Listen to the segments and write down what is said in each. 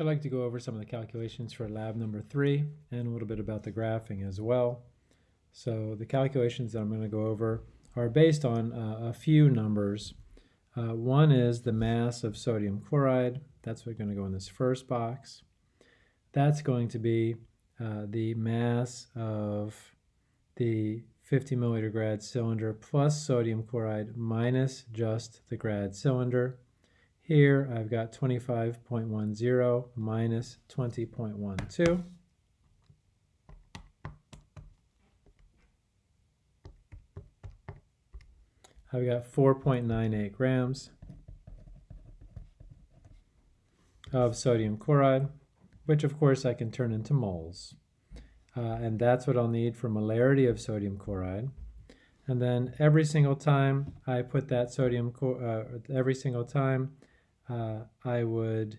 I'd like to go over some of the calculations for lab number three and a little bit about the graphing as well. So the calculations that I'm going to go over are based on uh, a few numbers. Uh, one is the mass of sodium chloride. That's what's going to go in this first box. That's going to be uh, the mass of the 50 milliliter grad cylinder plus sodium chloride minus just the grad cylinder. Here I've got 25.10 minus 20.12. I've got 4.98 grams of sodium chloride, which of course I can turn into moles. Uh, and that's what I'll need for molarity of sodium chloride. And then every single time I put that sodium, uh, every single time uh, I would,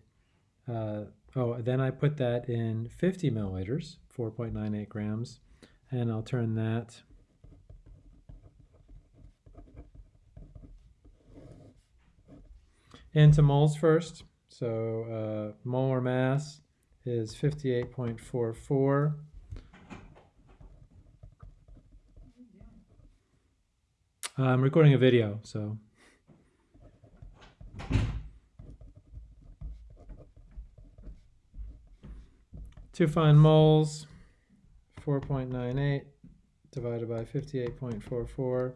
uh, oh, then I put that in 50 milliliters, 4.98 grams, and I'll turn that into moles first. So uh, molar mass is 58.44. I'm recording a video, so To find moles, 4.98 divided by 58.44,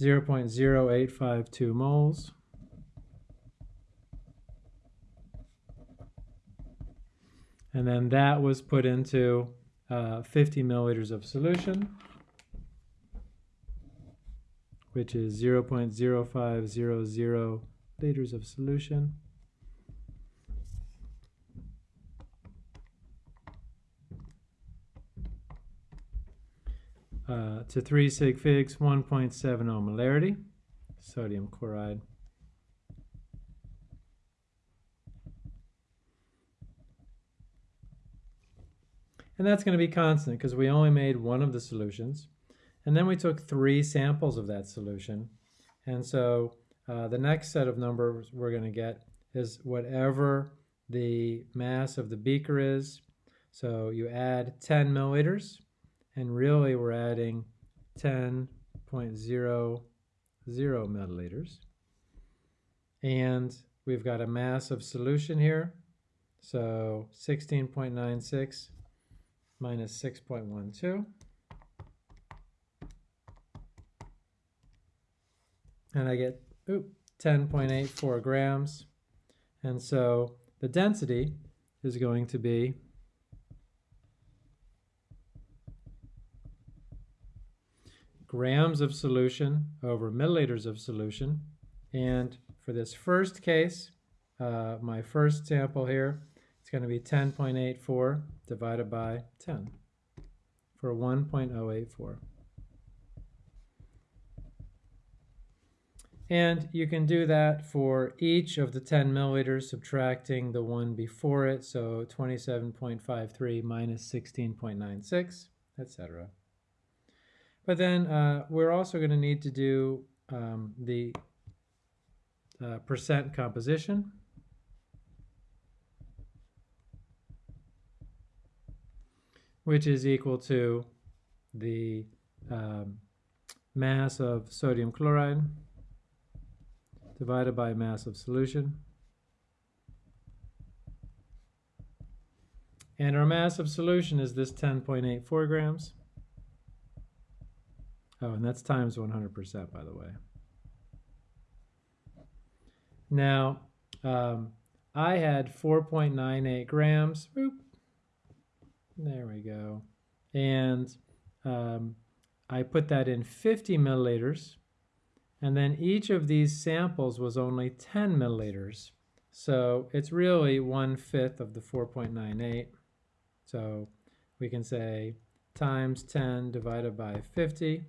0.0852 moles. And then that was put into uh, 50 milliliters of solution, which is 0.0500 liters of solution. Uh, to 3 sig figs, 1.70 molarity, sodium chloride. And that's going to be constant because we only made one of the solutions. And then we took three samples of that solution. And so uh, the next set of numbers we're going to get is whatever the mass of the beaker is. So you add 10 milliliters and really we're adding 10.00 milliliters. And we've got a mass of solution here, so 16.96 minus 6.12. And I get 10.84 grams. And so the density is going to be grams of solution over milliliters of solution. And for this first case, uh, my first sample here, it's going to be 10.84 divided by 10 for 1.084. And you can do that for each of the 10 milliliters, subtracting the one before it, so 27.53 minus 16.96, etc. But then uh, we're also going to need to do um, the uh, percent composition. which is equal to the um, mass of sodium chloride divided by mass of solution. And our mass of solution is this 10.84 grams. Oh, and that's times 100%, by the way. Now, um, I had 4.98 grams. Boop. There we go. And um, I put that in 50 milliliters. And then each of these samples was only 10 milliliters. So it's really one-fifth of the 4.98. So we can say times 10 divided by 50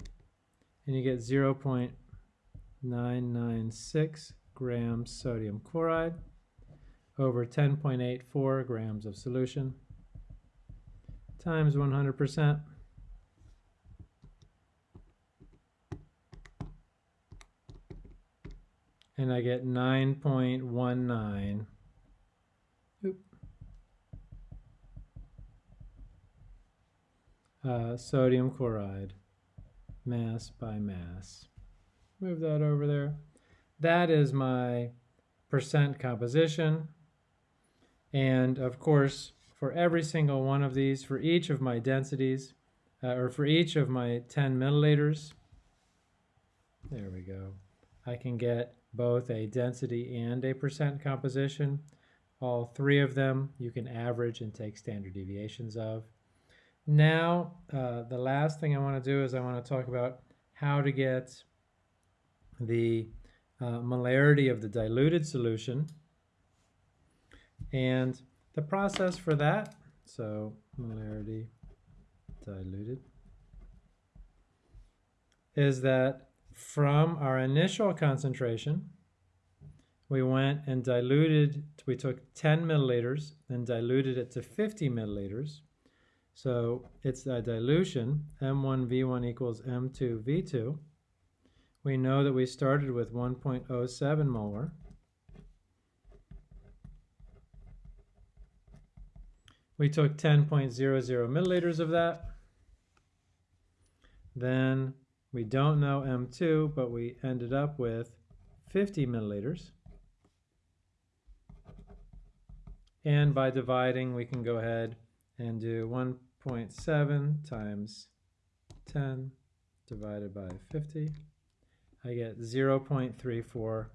and you get 0 0.996 grams sodium chloride over 10.84 grams of solution times 100%. And I get 9.19 uh, sodium chloride mass by mass. Move that over there. That is my percent composition. And of course, for every single one of these, for each of my densities, uh, or for each of my 10 milliliters, there we go, I can get both a density and a percent composition. All three of them you can average and take standard deviations of. Now, uh, the last thing I want to do is I want to talk about how to get the uh, molarity of the diluted solution. And the process for that, so molarity diluted, is that from our initial concentration, we went and diluted, we took 10 milliliters and diluted it to 50 milliliters. So it's a dilution, M1V1 equals M2V2. We know that we started with 1.07 molar. We took 10.00 milliliters of that. Then we don't know M2, but we ended up with 50 milliliters. And by dividing, we can go ahead and do 1.7 times 10 divided by 50. I get 0.34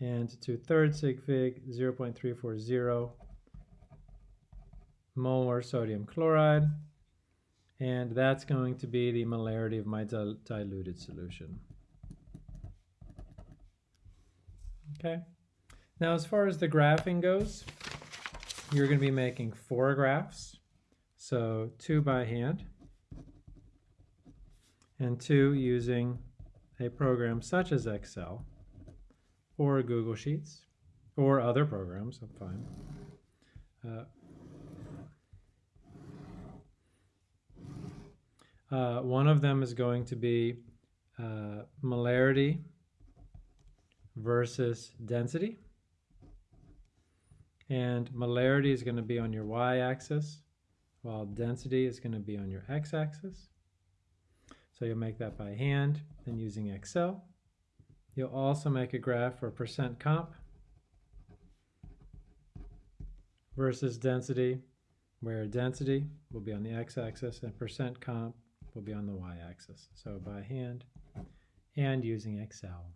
and to third sig fig 0.340 molar sodium chloride and that's going to be the molarity of my dil diluted solution. Okay, now as far as the graphing goes, you're going to be making four graphs, so two by hand and two using a program such as Excel or Google Sheets or other programs, I'm fine. Uh, Uh, one of them is going to be uh, molarity versus density. And molarity is going to be on your y-axis, while density is going to be on your x-axis. So you'll make that by hand and using Excel. You'll also make a graph for percent comp versus density, where density will be on the x-axis and percent comp will be on the y-axis. So by hand and using Excel.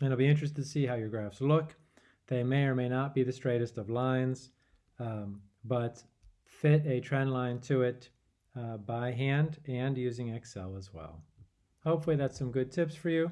And I'll be interested to see how your graphs look. They may or may not be the straightest of lines, um, but fit a trend line to it uh, by hand and using Excel as well. Hopefully that's some good tips for you.